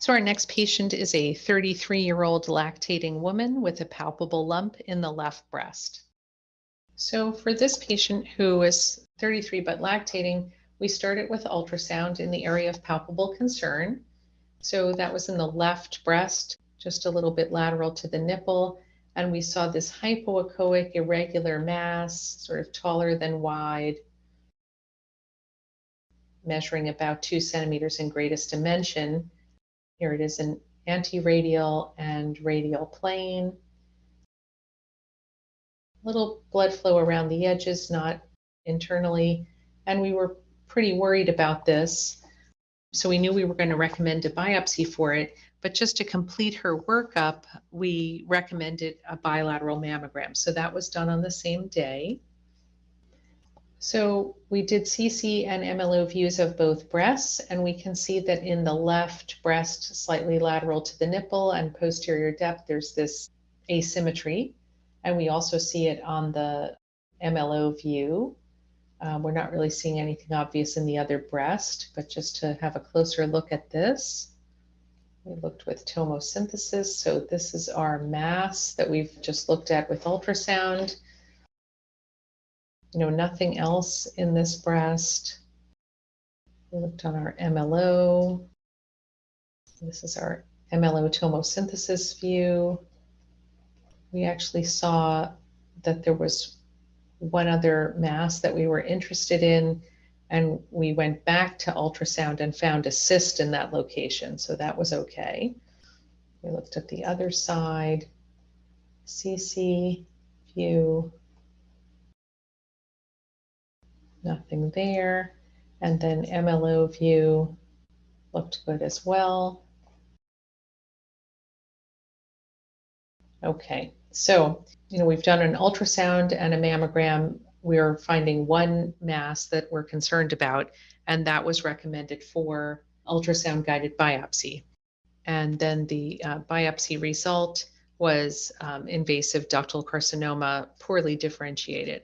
So our next patient is a 33-year-old lactating woman with a palpable lump in the left breast. So for this patient who is 33 but lactating, we started with ultrasound in the area of palpable concern. So that was in the left breast, just a little bit lateral to the nipple. And we saw this hypoechoic irregular mass, sort of taller than wide, measuring about two centimeters in greatest dimension. Here it is an in antiradial and radial plane. Little blood flow around the edges, not internally. And we were pretty worried about this. So we knew we were going to recommend a biopsy for it. But just to complete her workup, we recommended a bilateral mammogram. So that was done on the same day. So we did CC and MLO views of both breasts, and we can see that in the left breast, slightly lateral to the nipple and posterior depth, there's this asymmetry. And we also see it on the MLO view. Um, we're not really seeing anything obvious in the other breast, but just to have a closer look at this, we looked with tomosynthesis. So this is our mass that we've just looked at with ultrasound you know, nothing else in this breast. We looked on our MLO. This is our MLO tomosynthesis view. We actually saw that there was one other mass that we were interested in, and we went back to ultrasound and found a cyst in that location, so that was okay. We looked at the other side, CC view, nothing there. And then MLO view looked good as well. Okay, so, you know, we've done an ultrasound and a mammogram. We're finding one mass that we're concerned about, and that was recommended for ultrasound guided biopsy. And then the uh, biopsy result was um, invasive ductal carcinoma, poorly differentiated.